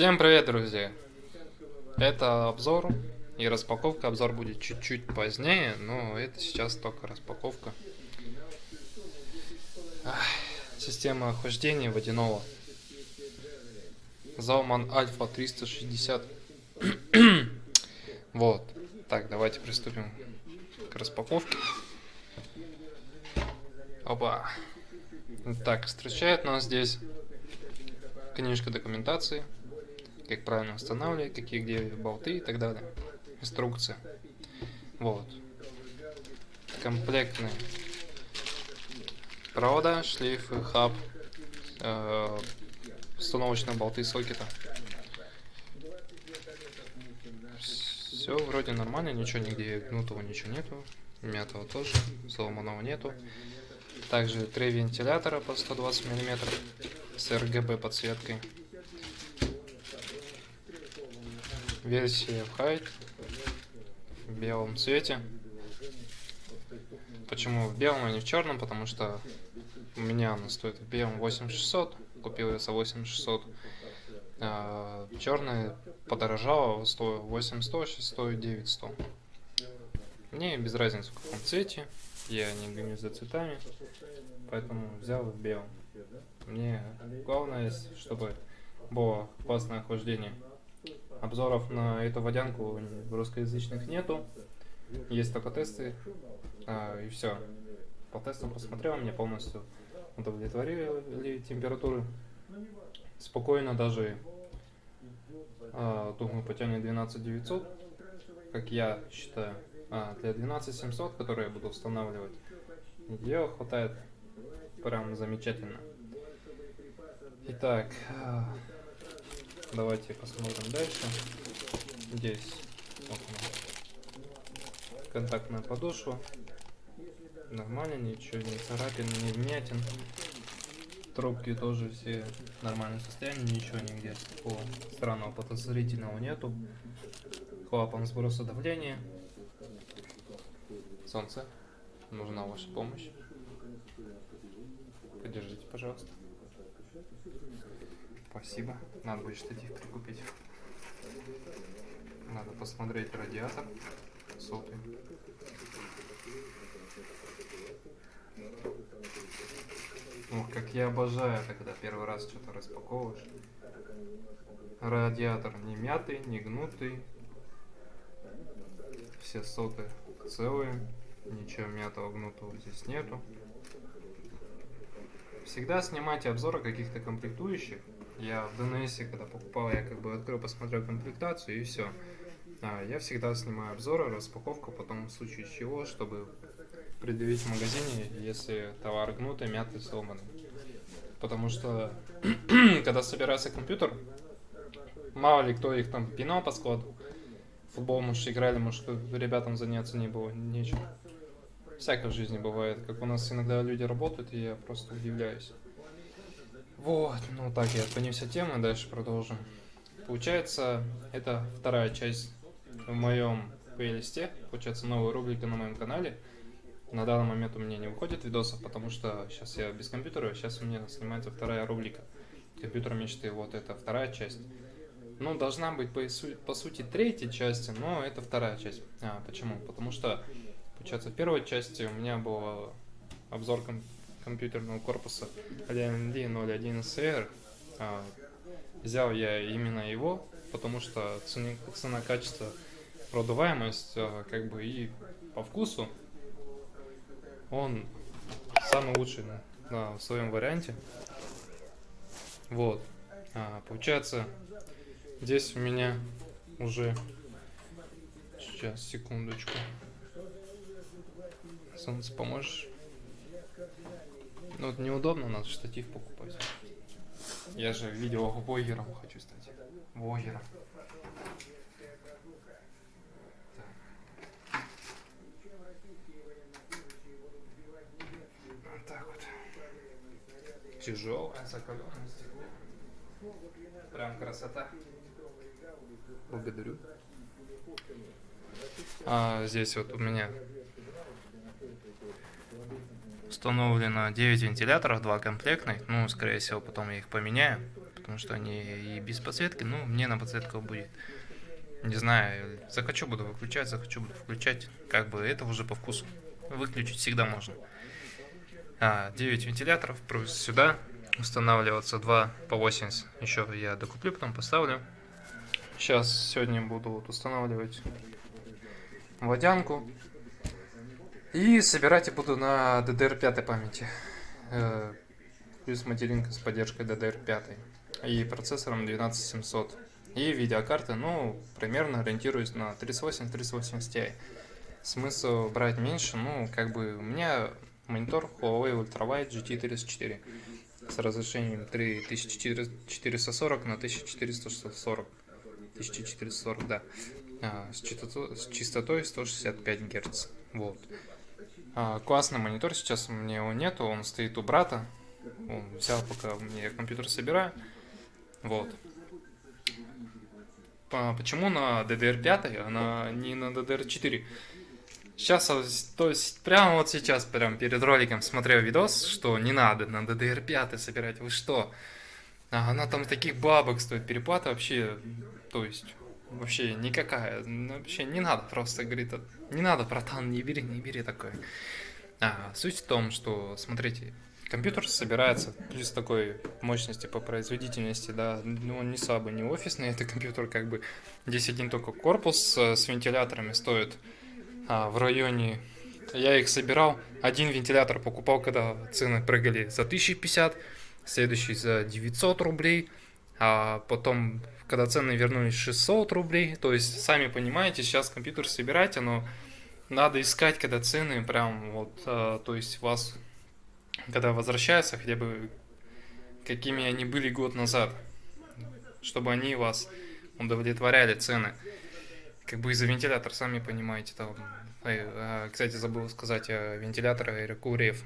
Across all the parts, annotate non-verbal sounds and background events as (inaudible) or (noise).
Всем привет, друзья! Это обзор и распаковка. Обзор будет чуть-чуть позднее, но это сейчас только распаковка. Ах, система охлаждения водяного. Залман Альфа 360. (clears throat) вот. Так, давайте приступим к распаковке. Опа. Так, встречает нас здесь книжка документации как правильно устанавливать, какие где болты и так далее. Инструкция. Вот. Комплектные провода, шлейфы, хаб, э, установочные болты сокета. Все вроде нормально, ничего нигде гнутого ничего нету, мятого тоже, сломанного нету. Также три вентилятора по 120 мм с RGB подсветкой. Версия Height в белом цвете. Почему в белом, а не в черном? Потому что у меня она стоит в белом 8600, купил я за 8600. А черная подорожала, стоит 8100, сейчас стоит 9100. Мне без разницы в каком цвете, я не гоню за цветами, поэтому взял в белом. Мне главное, чтобы было классное охлаждение обзоров на эту водянку русскоязычных нету. Есть только тесты, а, и все. По тестам посмотрел, мне полностью удовлетворили температуры. Спокойно даже а, думаю потянет 12900, как я считаю. А, для 12700, который я буду устанавливать, ее хватает прям замечательно. Итак, а, Давайте посмотрим дальше. Здесь вот контактная подошва. Нормально, ничего не царапин, не вмятин. Трубки тоже все в нормальном состоянии, ничего нигде такого странного подозрительного нету. Клапан сброса давления. Солнце, нужна ваша помощь. Подержите, пожалуйста. Спасибо. Надо будет штатив прикупить. Надо посмотреть радиатор. Сотый. Ох, как я обожаю, когда первый раз что-то распаковываешь. Радиатор не мятый, не гнутый. Все соты целые. Ничего мятого, гнутого здесь нету. Всегда снимайте обзоры каких-то комплектующих я в DNS, когда покупал, я как бы открыл, посмотрел комплектацию и все. А, я всегда снимаю обзоры, распаковку, потом в случае чего, чтобы предъявить в магазине, если товар гнутый, мятый, сломанный. Потому что, (clears throat) когда собирается компьютер, мало ли кто их там пинал по складу, футбол, может, играли, может, ребятам заняться не было, нечем. Всякое в жизни бывает, как у нас иногда люди работают, и я просто удивляюсь. Вот, ну так, я отклонился темы, дальше продолжим. Получается, это вторая часть в моем плейлисте, получается новая рубрика на моем канале. На данный момент у меня не выходит видосов, потому что сейчас я без компьютера, сейчас у меня снимается вторая рубрика. Компьютер мечты, вот это вторая часть. Ну, должна быть по, по сути третья часть, но это вторая часть. А, почему? Потому что, получается, в первой части у меня был обзор компьютерного корпуса AMD 01SR. А, взял я именно его, потому что цена, цена качество, продуваемость, а, как бы и по вкусу он самый лучший на, в своем варианте. Вот. А, получается, здесь у меня уже... Сейчас, секундочку. Солнце, поможешь? Ну, вот неудобно, надо штатив покупать. Я же видеоблогером хочу стать. Блогером. Так вот. Тяжелое, закаленное стекло. Прям красота. Благодарю. А здесь вот у меня Установлено 9 вентиляторов, 2 комплектных. Ну, скорее всего, потом я их поменяю. потому что они и без подсветки, ну, мне на подсветку будет. Не знаю, захочу буду выключать, захочу буду включать, как бы это уже по вкусу. Выключить всегда можно. А, 9 вентиляторов, плюс сюда устанавливаться 2 по 80. Еще я докуплю, потом поставлю. Сейчас сегодня буду вот устанавливать водянку. И собирать я буду на DDR5 памяти. Э, плюс материнка с поддержкой DDR5. И процессором 12700. И видеокарты, ну, примерно ориентируюсь на 3080-3080 Ti. Смысл брать меньше, ну, как бы у меня монитор Huawei Ultrawide GT34 с разрешением 3440 на 1440. 1440, да. А, с, частотой, с частотой 165 Гц. Вот. А, классный монитор, сейчас у меня его нету, он стоит у брата. Он взял, пока мне компьютер собираю. Вот. Почему на DDR5, а не на DDR4? Сейчас, то есть, прямо вот сейчас, прям перед роликом смотрел видос, что не надо на DDR5 собирать. Вы что? А она там таких бабок стоит, переплата вообще, то есть, вообще никакая. Вообще не надо просто, говорит, не надо, братан, не бери, не бери такое. А, суть в том, что, смотрите, компьютер собирается плюс такой мощности по производительности, да, ну, он не слабый, не офисный, это компьютер как бы, здесь один только корпус с вентиляторами стоит а, в районе, я их собирал, один вентилятор покупал, когда цены прыгали за 1050, следующий за 900 рублей, а потом когда цены вернулись 600 рублей, то есть, сами понимаете, сейчас компьютер собирать, оно надо искать, когда цены прям вот, а, то есть вас, когда возвращаются, хотя бы какими они были год назад, чтобы они вас удовлетворяли цены. Как бы из-за вентилятора, сами понимаете, там, а, кстати, забыл сказать о вентиляторе Aerocool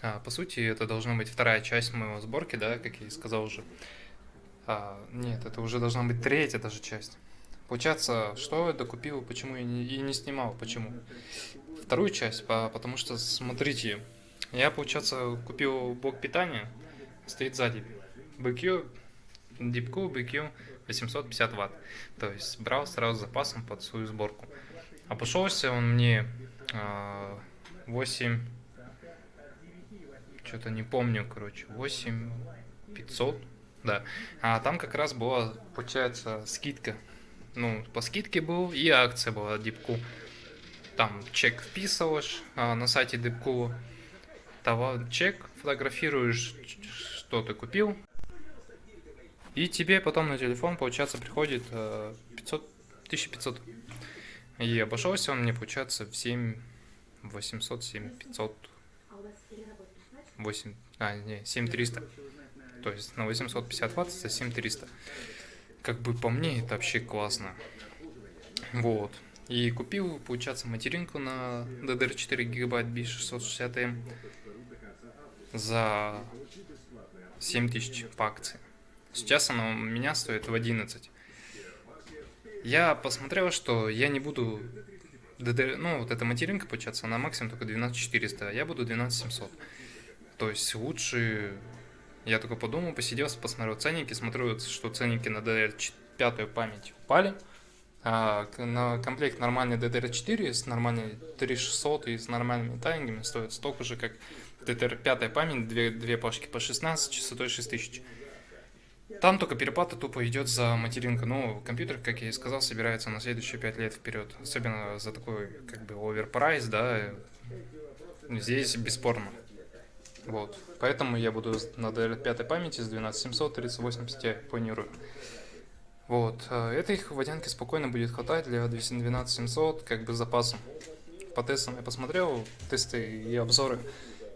А, по сути, это должна быть вторая часть моего сборки, да, как я и сказал уже. А, нет, это уже должна быть третья даже часть. Получается, что я докупил, почему я не, и не снимал, почему? Вторую часть, по, потому что, смотрите, я, получается, купил блок питания, стоит сзади. BQ, DeepCool BQ 850 ватт. То есть брал сразу запасом под свою сборку. Обошелся он мне э, 8, что-то не помню, короче, 8 500 да. А там как раз была, получается, скидка. Ну, по скидке был и акция была Дипку. Там чек вписываешь а, на сайте Дипку. Товар, чек, фотографируешь, что ты купил. И тебе потом на телефон, получается, приходит 500, 1500. И обошелся он мне, получается, в 7 800, 7 500, 8, а, не, 7300 то есть на 850 ватт за 7300. Как бы по мне это вообще классно. Вот. И купил, получается, материнку на DDR4 гигабайт B660M за 7000 по акции. Сейчас она у меня стоит в 11. Я посмотрел, что я не буду... DDR, ну, вот эта материнка, получается, она максимум только 12400, а я буду 12700. То есть лучше я только подумал, посидел, посмотрел ценники, смотрю, что ценники на DDR5 память упали. А на комплект нормальный DDR4 с нормальной 3600 и с нормальными таймингами стоит столько же, как DDR5 память, две, две пашки по 16, частотой 6000. Там только переплата тупо идет за материнку. Ну, компьютер, как я и сказал, собирается на следующие 5 лет вперед. Особенно за такой, как бы, оверпрайс, да, здесь бесспорно. Вот. Поэтому я буду на DLR5 памяти с 12700 3080 планирую. Вот. А этой водянки спокойно будет хватать для 12700, как бы с запасом. По тестам я посмотрел, тесты и обзоры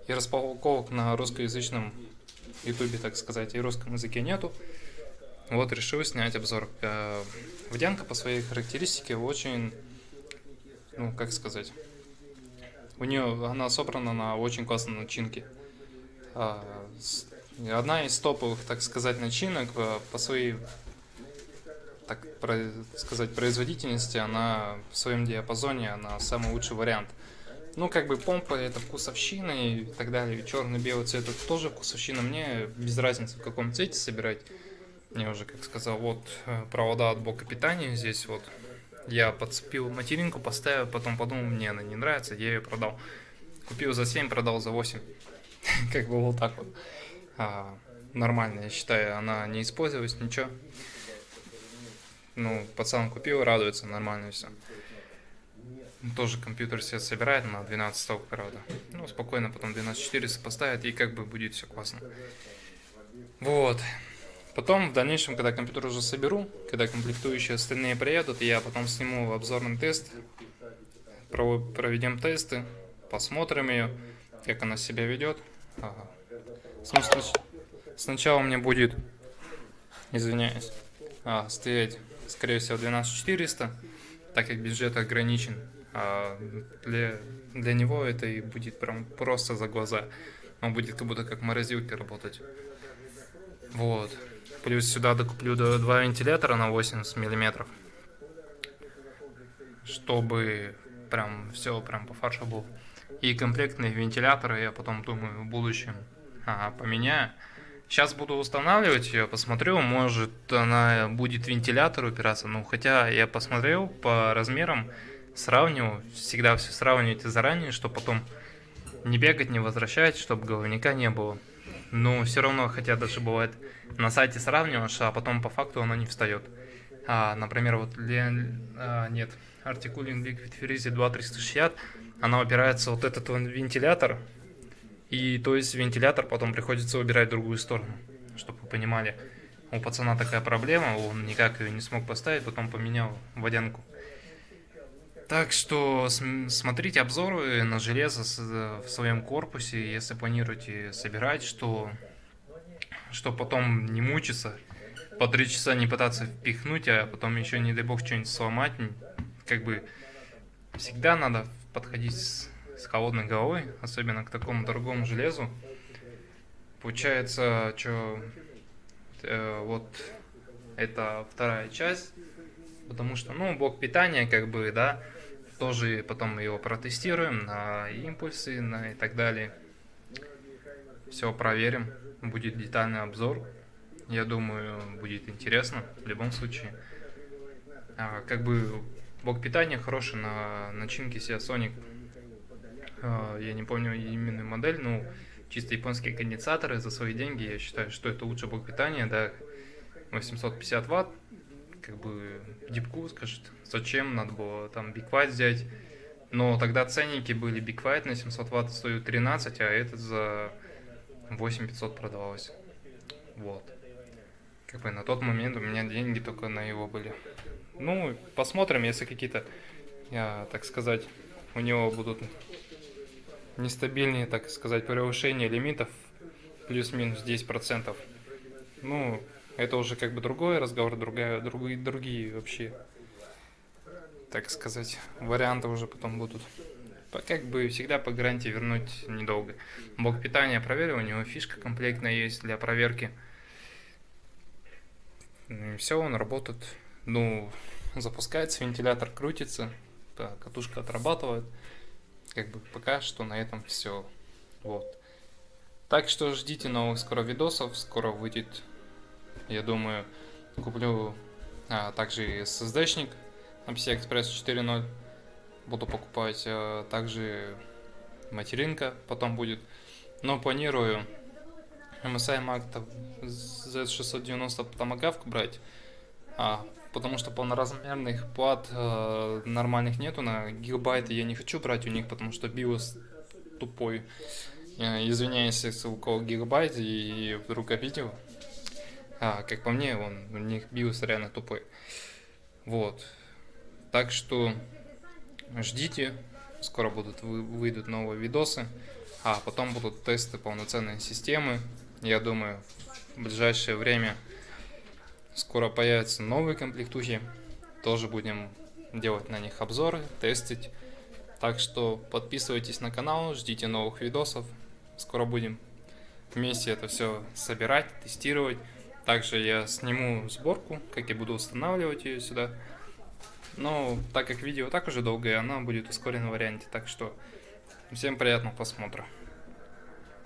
и распаковок на русскоязычном ютубе, так сказать, и русском языке нету. Вот, решил снять обзор. А, водянка по своей характеристике очень, ну, как сказать, у нее, она собрана на очень классной начинке. А, одна из топовых, так сказать, начинок э, по своей, так сказать, производительности, она в своем диапазоне, она самый лучший вариант. Ну, как бы помпа это вкусовщина и так далее, черный-белый цвет это тоже вкусовщина. Мне без разницы в каком цвете собирать. Я уже, как сказал, вот э, провода от блока питания. Здесь вот я подцепил материнку, поставил, потом подумал, мне она не нравится, я ее продал. Купил за 7, продал за 8. (laughs) как бы вот так вот. А, нормально, я считаю, она не использовалась, ничего. Ну, пацан купил, радуется, нормально все. Тоже компьютер себе собирает на 12 сток, правда. Ну, спокойно потом 12400 поставит, и как бы будет все классно. Вот. Потом, в дальнейшем, когда компьютер уже соберу, когда комплектующие остальные приедут, я потом сниму обзорный тест, проведем тесты, посмотрим ее, как она себя ведет. Ага. Сначала мне будет, извиняюсь, а, стоять, скорее всего, 12400, так как бюджет ограничен. А для, для него это и будет прям просто за глаза. Он будет как будто как морозилки работать. Вот. Плюс сюда докуплю два вентилятора на 80 миллиметров. Чтобы прям все прям по фаршу был. И комплектные вентиляторы я потом думаю в будущем а, поменяю. Сейчас буду устанавливать ее, посмотрю, может она будет вентилятор упираться. Ну, хотя я посмотрел по размерам, сравниваю, всегда все сравнивайте заранее, чтобы потом не бегать, не возвращать, чтобы головника не было. Но все равно, хотя даже бывает на сайте сравниваешь, а потом по факту оно не встает. А, например, вот а, нет, Articulin Liquid Freeze 2360, она упирается вот этот вентилятор, и то есть вентилятор потом приходится убирать в другую сторону, чтобы вы понимали. У пацана такая проблема, он никак ее не смог поставить, потом поменял водянку. Так что смотрите обзоры на железо в своем корпусе, если планируете собирать, что, что потом не мучиться, по три часа не пытаться впихнуть, а потом еще, не дай бог, что-нибудь сломать. Как бы всегда надо подходить с, с холодной головой, особенно к такому дорогому железу. Получается, что э, вот это вторая часть, потому что, ну, блок питания, как бы, да, тоже потом его протестируем на импульсы на и так далее. Все проверим. Будет детальный обзор. Я думаю, будет интересно в любом случае. А, как бы блок питания хороший на начинке Seasonic. А, я не помню именную модель, но чисто японские конденсаторы за свои деньги. Я считаю, что это лучший блок питания, да, 850 ватт как бы дипку скажет, зачем надо было там Big White взять. Но тогда ценники были Big White на 700 ватт стоит 13, а этот за 8500 продавалось. Вот. Как бы на тот момент у меня деньги только на его были. Ну, посмотрим, если какие-то, так сказать, у него будут нестабильные, так сказать, превышения лимитов плюс-минус 10%. Ну, это уже как бы другой разговор, другая, другие, другие вообще, так сказать, варианты уже потом будут. Как бы всегда по гарантии вернуть недолго. Блок питания проверил, у него фишка комплектная есть для проверки. И все, он работает. Ну, запускается, вентилятор крутится, катушка отрабатывает. Как бы пока что на этом все. Вот. Так что ждите новых скоро видосов, скоро выйдет я думаю, куплю а, также SSD-шник MPC Express 4.0. Буду покупать а, также материнка потом будет. Но планирую MSI Mac Z690 Tomahawk брать. А, потому что полноразмерных плат э, нормальных нету на гигабайты я не хочу брать у них, потому что BIOS тупой. Я извиняюсь, если у кого гигабайт и вдруг обидел. А, как по мне, он, у них биос реально тупой. Вот. Так что ждите, скоро будут выйдут новые видосы, а потом будут тесты полноценной системы. Я думаю, в ближайшее время скоро появятся новые комплектухи. Тоже будем делать на них обзоры, тестить. Так что подписывайтесь на канал, ждите новых видосов. Скоро будем вместе это все собирать, тестировать. Также я сниму сборку, как я буду устанавливать ее сюда. Но так как видео так уже долгое, она будет в ускоренном варианте. Так что всем приятного просмотра.